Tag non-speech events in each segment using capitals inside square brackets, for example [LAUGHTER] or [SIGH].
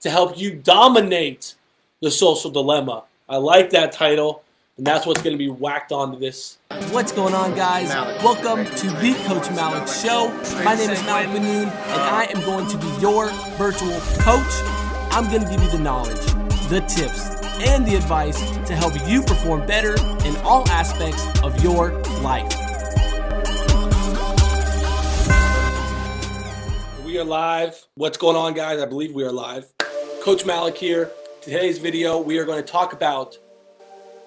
to help you dominate the social dilemma. I like that title, and that's what's going to be whacked onto this. What's going on, guys? Welcome to the Coach Malik Show. My name is Malik Manoon, and I am going to be your virtual coach. I'm going to give you the knowledge, the tips, and the advice to help you perform better in all aspects of your life. We are live. What's going on, guys? I believe we are live. Coach Malik here. Today's video, we are going to talk about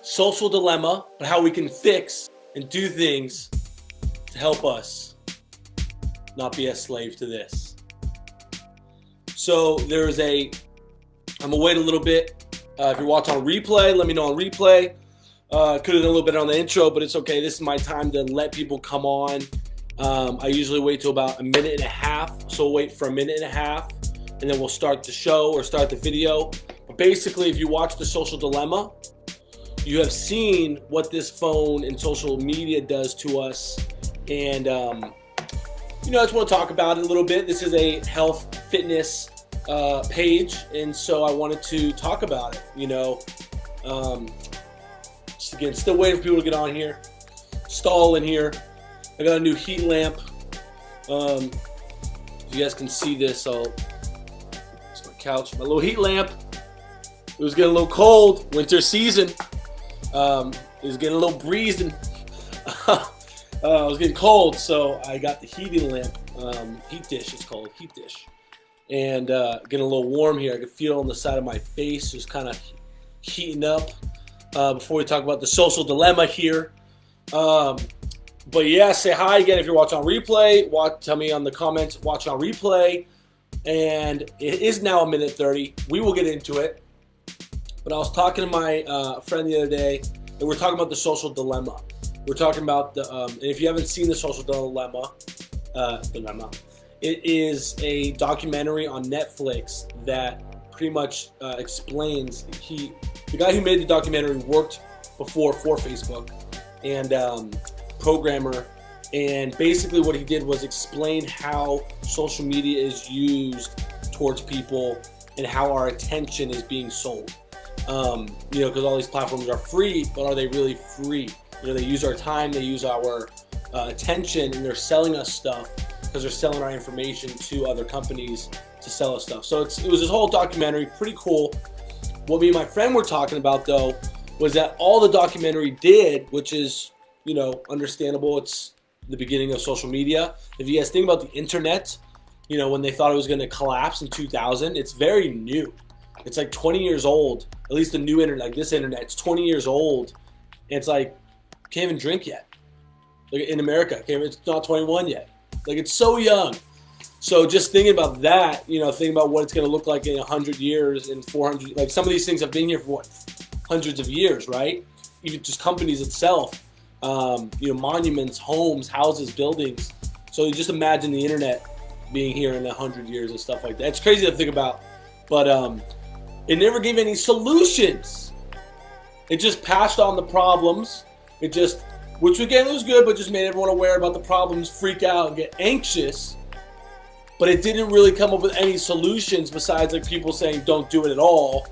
social dilemma, but how we can fix and do things to help us not be a slave to this. So there's a, I'm gonna wait a little bit. Uh, if you're watching on replay, let me know on replay. Uh, could have done a little bit on the intro, but it's okay. This is my time to let people come on. Um, I usually wait till about a minute and a half. So wait for a minute and a half and then we'll start the show or start the video. But basically, if you watch The Social Dilemma, you have seen what this phone and social media does to us. And, um, you know, I just want to talk about it a little bit. This is a health fitness uh, page, and so I wanted to talk about it. You know, um, just again, still waiting for people to get on here. Stall in here. I got a new heat lamp. Um, if you guys can see this, I'll couch, my little heat lamp. It was getting a little cold, winter season. Um, it was getting a little breeze and [LAUGHS] uh, it was getting cold, so I got the heating lamp, um, heat dish it's called, heat dish. And uh, getting a little warm here. I could feel on the side of my face, just kind of heating up. Uh, before we talk about the social dilemma here. Um, but yeah, say hi again if you're watching on replay. Watch, tell me on the comments, watch on replay and it is now a minute 30. We will get into it. But I was talking to my uh, friend the other day, and we're talking about the social dilemma. We're talking about the, um, and if you haven't seen the social dilemma, uh, dilemma, it is a documentary on Netflix that pretty much uh, explains he, the guy who made the documentary worked before for Facebook, and um, programmer and basically what he did was explain how social media is used towards people and how our attention is being sold. Um, you know, because all these platforms are free, but are they really free? You know, they use our time, they use our uh, attention, and they're selling us stuff because they're selling our information to other companies to sell us stuff. So it was this whole documentary, pretty cool. What me and my friend were talking about though was that all the documentary did, which is, you know, understandable. It's the beginning of social media. If you guys think about the internet, you know, when they thought it was going to collapse in 2000, it's very new. It's like 20 years old. At least the new internet, like this internet, it's 20 years old. It's like, can't even drink yet. Like in America, it's not 21 yet. Like it's so young. So just thinking about that, you know, thinking about what it's going to look like in 100 years, in 400, like some of these things have been here for what, hundreds of years, right? Even just companies itself um, you know, monuments, homes, houses, buildings. So you just imagine the internet being here in a hundred years and stuff like that. It's crazy to think about, but um, it never gave any solutions. It just passed on the problems. It just, which again was good, but just made everyone aware about the problems, freak out, and get anxious. But it didn't really come up with any solutions besides like people saying don't do it at all.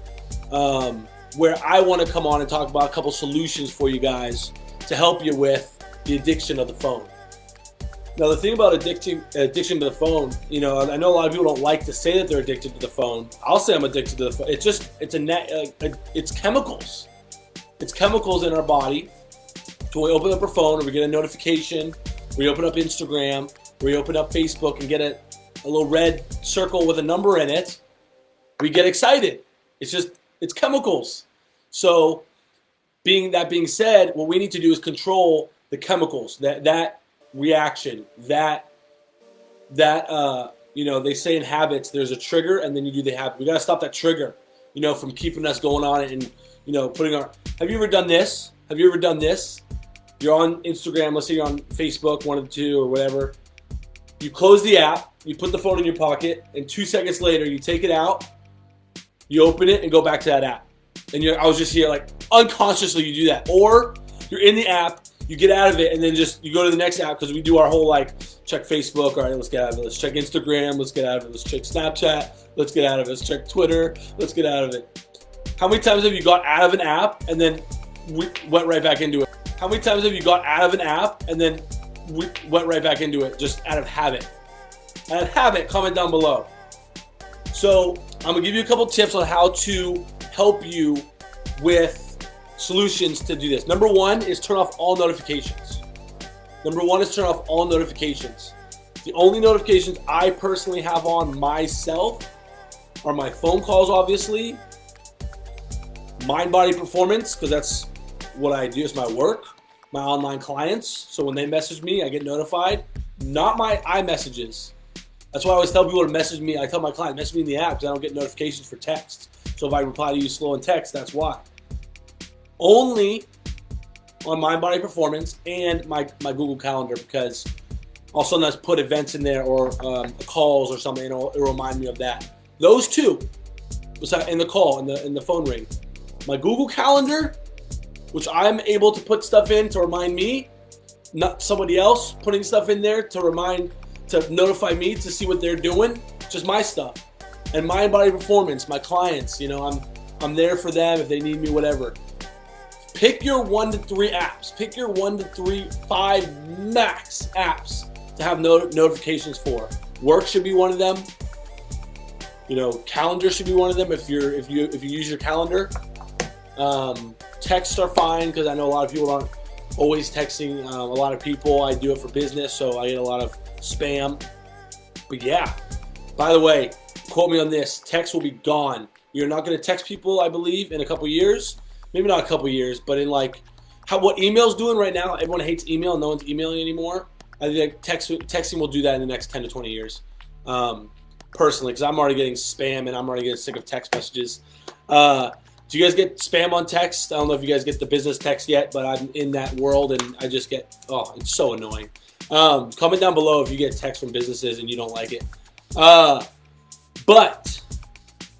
Um, where I want to come on and talk about a couple solutions for you guys to help you with the addiction of the phone. Now, the thing about addiction, addiction to the phone, you know, I know a lot of people don't like to say that they're addicted to the phone. I'll say I'm addicted to the phone. It's just, it's a net, uh, it's chemicals. It's chemicals in our body. So we open up our phone, or we get a notification, we open up Instagram, we open up Facebook and get a, a little red circle with a number in it. We get excited. It's just, it's chemicals. So being that being said, what we need to do is control the chemicals, that that reaction, that that uh, you know, they say in habits, there's a trigger, and then you do the habit. We gotta stop that trigger, you know, from keeping us going on it and you know, putting our. Have you ever done this? Have you ever done this? You're on Instagram, let's say you're on Facebook, one of the two or whatever. You close the app, you put the phone in your pocket, and two seconds later, you take it out, you open it, and go back to that app and you're, I was just here like unconsciously you do that. Or you're in the app, you get out of it, and then just you go to the next app because we do our whole like check Facebook. All right, let's get out of it. Let's check Instagram. Let's get out of it. Let's check Snapchat. Let's get out of it. Let's check Twitter. Let's get out of it. How many times have you got out of an app and then we went right back into it? How many times have you got out of an app and then we went right back into it just out of habit? Out of habit, comment down below. So I'm gonna give you a couple tips on how to help you with solutions to do this. Number one is turn off all notifications. Number one is turn off all notifications. The only notifications I personally have on myself are my phone calls, obviously, mind body performance, because that's what I do, it's my work, my online clients. So when they message me, I get notified. Not my iMessages. That's why I always tell people to message me. I tell my client, message me in the app because I don't get notifications for text. So if I reply to you slow in text, that's why only on Mind Body Performance and my, my Google Calendar because I'll sometimes put events in there or um, calls or something and it'll, it'll, remind me of that. Those two, in the call, in the, in the phone ring. My Google Calendar, which I'm able to put stuff in to remind me, not somebody else putting stuff in there to remind, to notify me to see what they're doing, just my stuff. And Mind Body Performance, my clients, you know, I'm, I'm there for them if they need me, whatever. Pick your one to three apps. Pick your one to three, five max apps to have no notifications for. Work should be one of them. You know, calendar should be one of them if you're if you if you use your calendar. Um, texts are fine because I know a lot of people aren't always texting um, a lot of people. I do it for business, so I get a lot of spam. But yeah, by the way, quote me on this: text will be gone. You're not going to text people, I believe, in a couple years maybe not a couple years, but in like how what email's doing right now. Everyone hates email. No one's emailing anymore. I think text, texting will do that in the next 10 to 20 years. Um, personally, because I'm already getting spam and I'm already getting sick of text messages. Uh, do you guys get spam on text? I don't know if you guys get the business text yet, but I'm in that world and I just get, oh, it's so annoying. Um, comment down below if you get text from businesses and you don't like it. Uh, but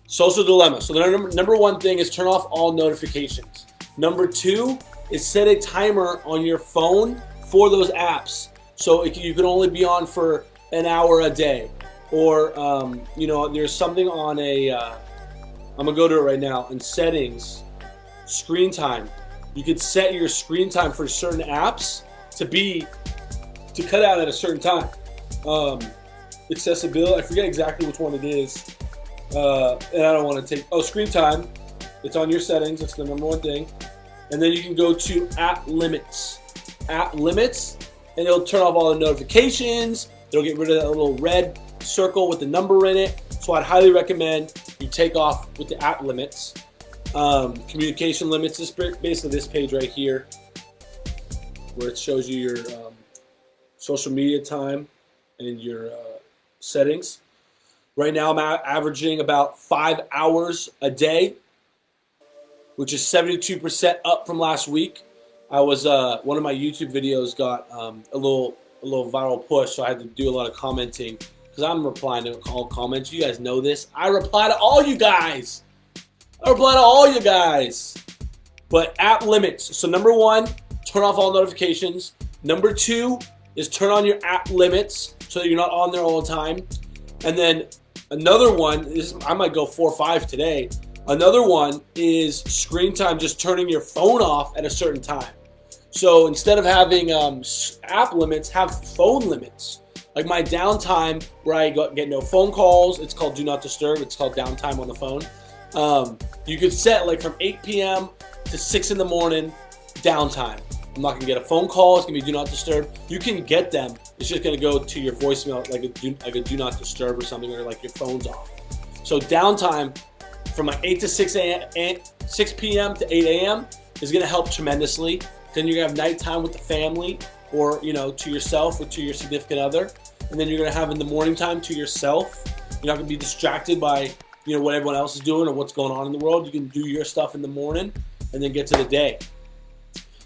Social dilemma. So the number, one thing is turn off all notifications. Number two is set a timer on your phone for those apps. So can, you can only be on for an hour a day. Or, um, you know, there's something on a. am uh, to go to it right now. In settings, screen time. You could set your screen time for certain apps to be, to cut out at a certain time. Um, accessibility, I forget exactly which one it is. Uh, and I don't want to take, oh, screen time. It's on your settings. It's the number one thing. And then you can go to app limits. App limits, and it'll turn off all the notifications. It'll get rid of that little red circle with the number in it. So I'd highly recommend you take off with the app limits. Um, communication limits is basically this page right here where it shows you your um, social media time and your uh, settings. Right now, I'm averaging about five hours a day, which is 72% up from last week. I was uh, one of my YouTube videos got um, a little a little viral push, so I had to do a lot of commenting because I'm replying to all comments. You guys know this. I reply to all you guys. I reply to all you guys. But app limits. So number one, turn off all notifications. Number two is turn on your app limits so that you're not on there all the time. And then Another one is I might go four or five today. Another one is screen time, just turning your phone off at a certain time. So instead of having um, app limits, have phone limits. Like my downtime where I get no phone calls, it's called do not disturb. It's called downtime on the phone. Um, you could set like from 8 p.m. to 6 in the morning downtime. I'm not gonna get a phone call. It's gonna be do not disturb. You can get them. It's just gonna go to your voicemail like a do, like a do not disturb or something, or like your phone's off. So downtime from like 8 to 6 a.m. 6 p.m. to 8 a.m. is gonna help tremendously. Then you're gonna have nighttime with the family, or you know, to yourself or to your significant other, and then you're gonna have in the morning time to yourself. You're not gonna be distracted by you know what everyone else is doing or what's going on in the world. You can do your stuff in the morning and then get to the day.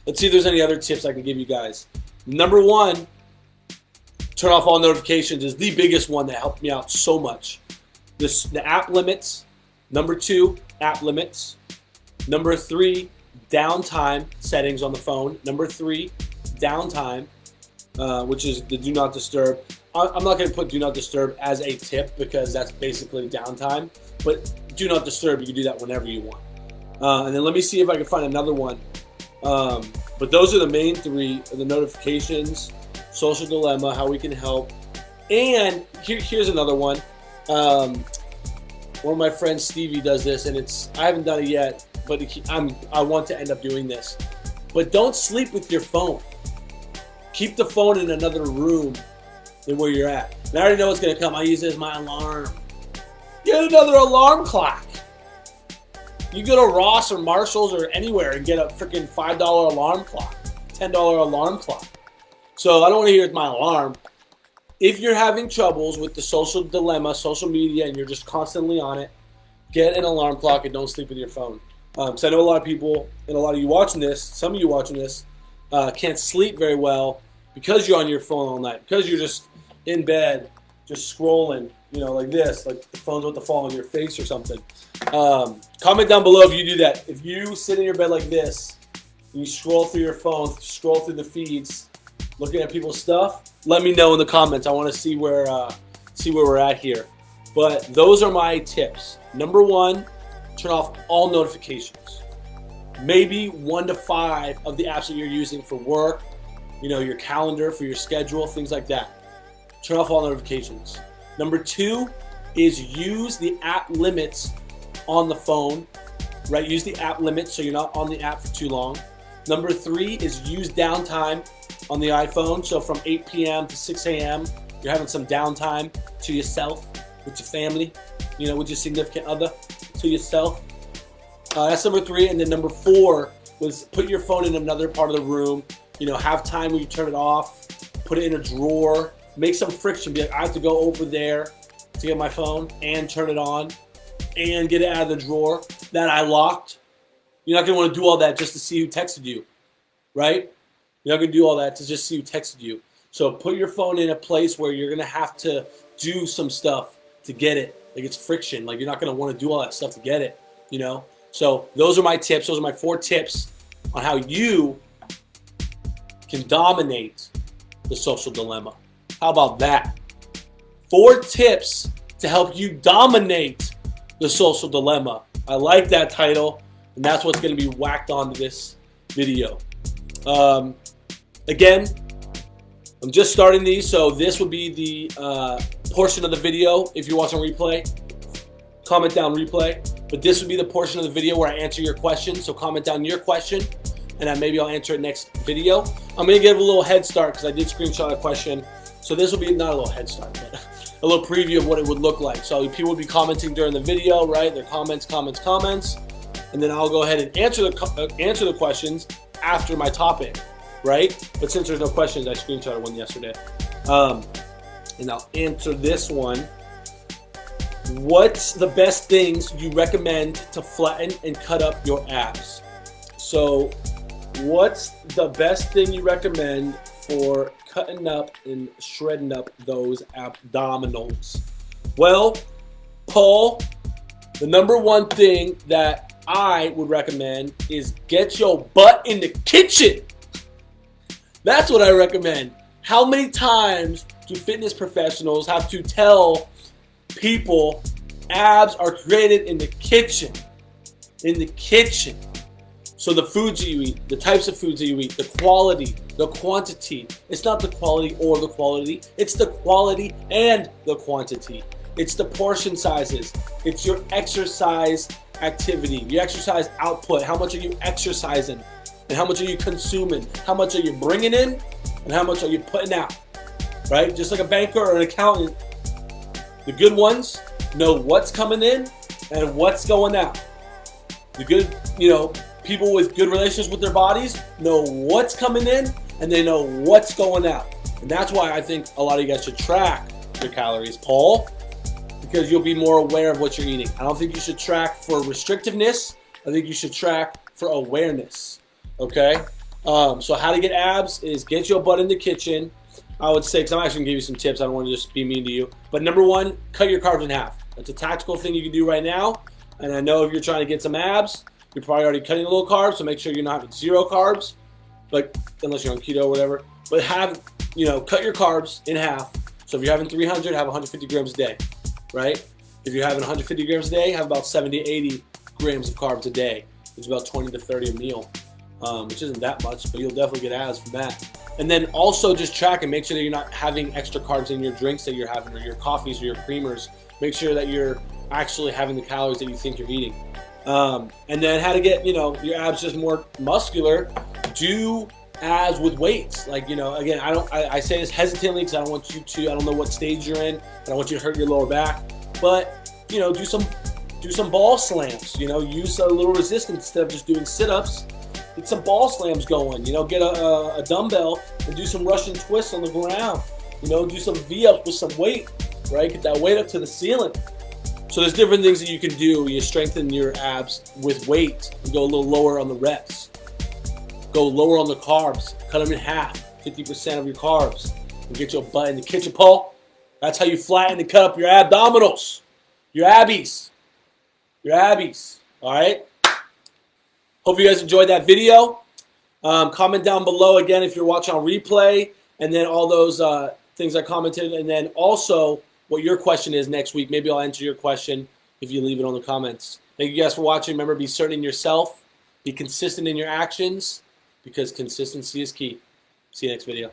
Let's see if there's any other tips I can give you guys. Number one, turn off all notifications is the biggest one that helped me out so much. This the app limits. Number two, app limits. Number three, downtime settings on the phone. Number three, downtime, uh, which is the do not disturb. I'm not going to put do not disturb as a tip because that's basically downtime. But do not disturb, you can do that whenever you want. Uh, and then let me see if I can find another one. Um, but those are the main three: the notifications, social dilemma, how we can help, and here, here's another one. Um, one of my friends, Stevie, does this, and it's I haven't done it yet, but I'm I want to end up doing this. But don't sleep with your phone. Keep the phone in another room than where you're at. And I already know what's gonna come. I use it as my alarm. Get another alarm clock. You go to Ross or Marshalls or anywhere and get a freaking $5 alarm clock, $10 alarm clock. So I don't want to hear my alarm. If you're having troubles with the social dilemma, social media, and you're just constantly on it, get an alarm clock and don't sleep with your phone. Um, I know a lot of people, and a lot of you watching this, some of you watching this, uh, can't sleep very well because you're on your phone all night, because you're just in bed, just scrolling, you know, like this, like the phone's about to fall on your face or something. Um, comment down below if you do that. If you sit in your bed like this, and you scroll through your phone, scroll through the feeds, looking at people's stuff, let me know in the comments. I want to see where uh, see where we're at here. But those are my tips. Number one, turn off all notifications. Maybe one to five of the apps that you're using for work, you know, your calendar, for your schedule, things like that. Turn off all notifications. Number two is use the app limits on the phone, right? Use the app limits so you're not on the app for too long. Number three is use downtime on the iPhone. So from 8 p.m. to 6 a.m., you're having some downtime to yourself, with your family, you know, with your significant other, to yourself. Uh, that's number three. And then number four was put your phone in another part of the room. You know, have time when you turn it off, put it in a drawer, make some friction. Be like, I have to go over there to get my phone and turn it on and get it out of the drawer that I locked. You're not want to do all that just to see who texted you, right? You're not to do all that to just see who texted you. So put your phone in a place where you're to have to do some stuff to get it. Like it's friction. Like you're not to want to do all that stuff to get it, you know? So those are my tips. Those are my four tips on how you can dominate the social dilemma. How about that? Four tips to help you dominate the social dilemma. I like that title, and that's what's going to be whacked onto this video. Um, again, I'm just starting these, so this will be the uh, portion of the video if you're watching replay. Comment down replay. But this would be the portion of the video where I answer your question. So comment down your question, and then maybe I'll answer it next video. I'm to give a little head start because I did screenshot a question. So this will be not a little head start, but [LAUGHS] a little preview of what it would look like. So people will be commenting during the video, right? Their comments, comments, comments, and then I'll go ahead and answer the uh, answer the questions after my topic, right? But since there's no questions, I screenshotted one yesterday, um, and I'll answer this one. What's the best things you recommend to flatten and cut up your abs? So, what's the best thing you recommend for cutting up and shredding up those abdominals? Well, Paul, the number one thing that I would recommend is get your butt in the kitchen. That's what I recommend. How many times do fitness professionals have to tell people abs are created in the kitchen? In the kitchen. So the foods you eat, the types of foods that you eat, the quality, the quantity. It's not the quality or the quality. It's the quality and the quantity. It's the portion sizes. It's your exercise activity, your exercise output. How much are you exercising? And how much are you consuming? How much are you bringing in? And how much are you putting out? Right? Just like a banker or an accountant, the good ones know what's coming in and what's going out. The good, you know, people with good relations with their bodies know what's coming in and they know what's going out. And that's why I think a lot of you guys should track your calories, Paul, because you'll be more aware of what you're eating. I don't think you should track for restrictiveness. I think you should track for awareness. Okay? Um, so how to get abs is get your butt in the kitchen. I would say, because I'm actually to give you some tips. I don't want to just be mean to you. But number one, cut your carbs in half. That's a tactical thing you can do right now. And I know if you're trying to get some abs, you're probably already cutting a little carbs, so make sure you're not having zero carbs, like unless you're on keto or whatever. But have, you know, cut your carbs in half. So if you're having 300, have 150 grams a day, right? If you're having 150 grams a day, have about 70 80 grams of carbs a day. It's about 20 to 30 a meal, um, which isn't that much, but you'll definitely get abs from that. And then also just track and make sure that you're not having extra carbs in your drinks that you're having or your coffees or your creamers. Make sure that you're actually having the calories that you think you're eating. Um, and then how to get, you know, your abs just more muscular. Do abs with weights. Like, you know, again, I don't, I, I say this hesitantly because I don't want you to, I don't know what stage you're in. I don't want you to hurt your lower back. But, you know, do some, do some ball slams, you know, use a little resistance instead of just doing sit-ups get some ball slams going. You know, get a, a, dumbbell and do some Russian twists on the ground. You know, do some V-ups with some weight, right? Get that weight up to the ceiling. So there's different things that you can do. You strengthen your abs with weight. You go a little lower on the reps. Go lower on the carbs. Cut them in half, 50% of your carbs. And get your butt in the kitchen, Paul. That's how you flatten and cut up your abdominals, your abbies, your abbies. All right. Hope you guys enjoyed that video. Um, comment down below again if you're watching on replay, and then all those uh, things I commented, and then also what your question is next week. Maybe I'll answer your question if you leave it on the comments. Thank you guys for watching. Remember, be certain in yourself, be consistent in your actions, because consistency is key. See you next video.